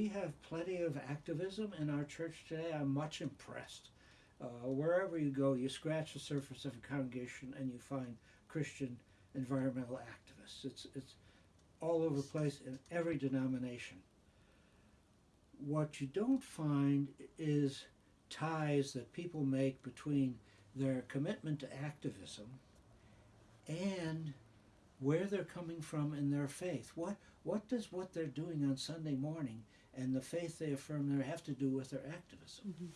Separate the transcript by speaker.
Speaker 1: we have plenty of activism in our church today. I'm much impressed. Uh, wherever you go, you scratch the surface of a congregation and you find Christian environmental activists. It's it's all over the place in every denomination. What you don't find is ties that people make between their commitment to activism and where they're coming from in their faith. What what does what they're doing on Sunday morning and the faith they affirm there have to do with their activism? Mm-hmm.